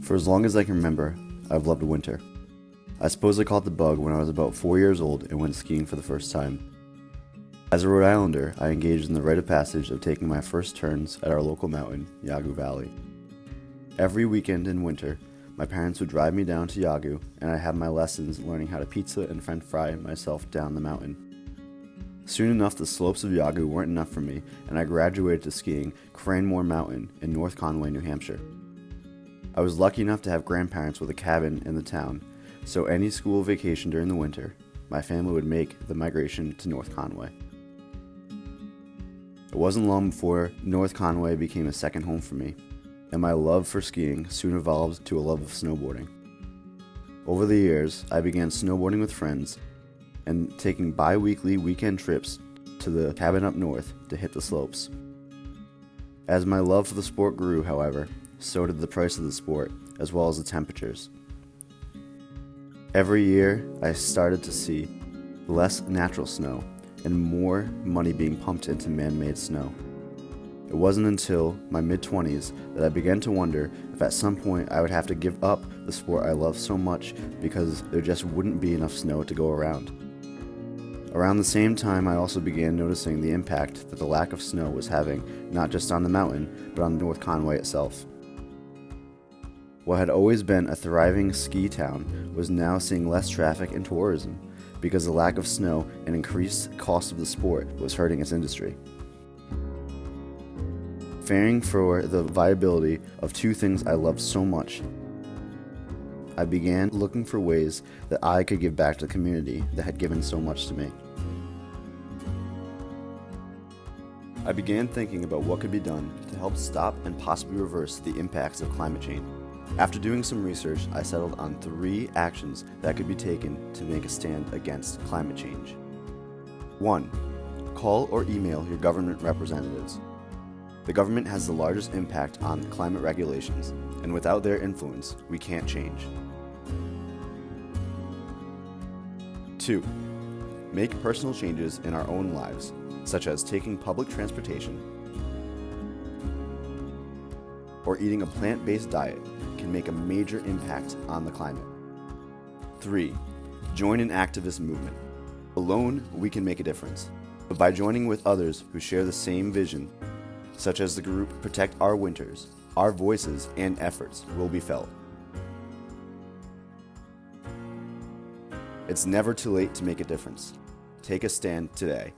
For as long as I can remember, I've loved winter. I suppose I caught the bug when I was about four years old and went skiing for the first time. As a Rhode Islander, I engaged in the rite of passage of taking my first turns at our local mountain, Yawgoo Valley. Every weekend in winter, my parents would drive me down to Yawgoo, and I had my lessons learning how to pizza and french fry myself down the mountain. Soon enough, the slopes of Yawgoo weren't enough for me, and I graduated to skiing Cranmore Mountain in North Conway, New Hampshire. I was lucky enough to have grandparents with a cabin in the town, so any school vacation during the winter, my family would make the migration to North Conway. It wasn't long before North Conway became a second home for me, and my love for skiing soon evolved to a love of snowboarding. Over the years, I began snowboarding with friends and taking bi weekly weekend trips to the cabin up north to hit the slopes. As my love for the sport grew, however, so did the price of the sport, as well as the temperatures. Every year, I started to see less natural snow and more money being pumped into man made snow. It wasn't until my mid 20s that I began to wonder if at some point I would have to give up the sport I love so much because there just wouldn't be enough snow to go around. Around the same time, I also began noticing the impact that the lack of snow was having, not just on the mountain, but on North Conway itself. What had always been a thriving ski town was now seeing less traffic and tourism because the lack of snow and increased cost of the sport was hurting its industry. Fearing for the viability of two things I loved so much, I began looking for ways that I could give back to the community that had given so much to me. I began thinking about what could be done to help stop and possibly reverse the impacts of climate change. After doing some research, I settled on three actions that could be taken to make a stand against climate change. 1. Call or email your government representatives. The government has the largest impact on climate regulations, and without their influence, we can't change. 2. Make personal changes in our own lives, such as taking public transportation or eating a plant based diet can make a major impact on the climate. 3. Join an activist movement. Alone, we can make a difference. But by joining with others who share the same vision, such as the group Protect Our Winters, our voices and efforts will be felt. It's never too late to make a difference. Take a stand today.